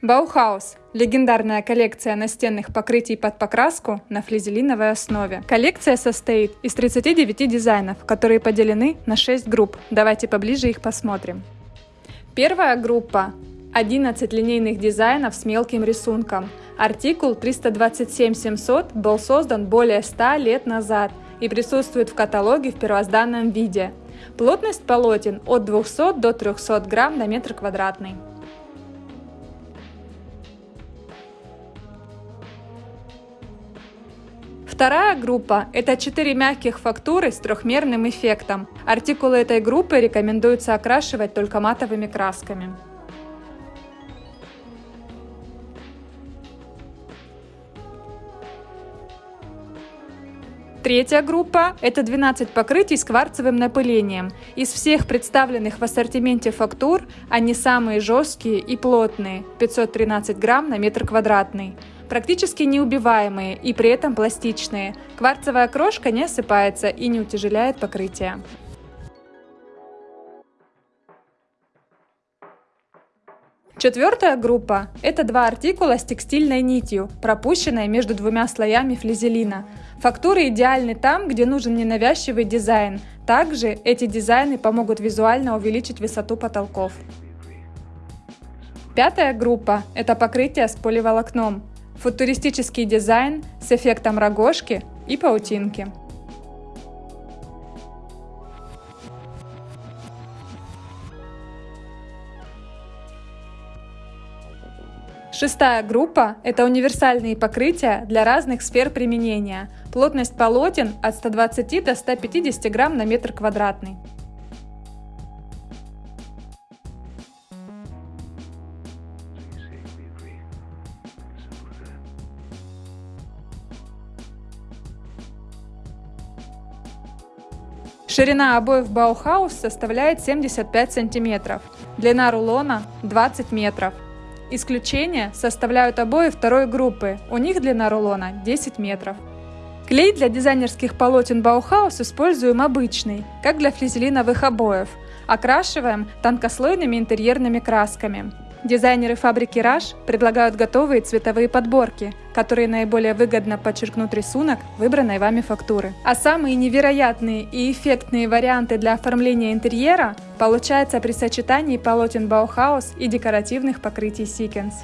Баухаус – легендарная коллекция настенных покрытий под покраску на флизелиновой основе. Коллекция состоит из 39 дизайнов, которые поделены на 6 групп. Давайте поближе их посмотрим. Первая группа – 11 линейных дизайнов с мелким рисунком. Артикул 327-700 был создан более 100 лет назад и присутствует в каталоге в первозданном виде. Плотность полотен от 200 до 300 грамм на метр квадратный. Вторая группа – это четыре мягких фактуры с трехмерным эффектом. Артикулы этой группы рекомендуется окрашивать только матовыми красками. Третья группа – это 12 покрытий с кварцевым напылением. Из всех представленных в ассортименте фактур они самые жесткие и плотные – 513 грамм на метр квадратный практически неубиваемые и при этом пластичные. Кварцевая крошка не осыпается и не утяжеляет покрытие. Четвертая группа – это два артикула с текстильной нитью, пропущенной между двумя слоями флизелина. Фактуры идеальны там, где нужен ненавязчивый дизайн. Также эти дизайны помогут визуально увеличить высоту потолков. Пятая группа – это покрытие с поливолокном футуристический дизайн с эффектом рогожки и паутинки. Шестая группа – это универсальные покрытия для разных сфер применения. Плотность полотен от 120 до 150 грамм на метр квадратный. Ширина обоев Баухаус составляет 75 см, длина рулона 20 метров. Исключение составляют обои второй группы, у них длина рулона 10 метров. Клей для дизайнерских полотен Баухаус используем обычный, как для флизелиновых обоев. Окрашиваем тонкослойными интерьерными красками. Дизайнеры фабрики Rasch предлагают готовые цветовые подборки, которые наиболее выгодно подчеркнут рисунок выбранной вами фактуры. А самые невероятные и эффектные варианты для оформления интерьера получаются при сочетании полотен Баухаус и декоративных покрытий Sequence.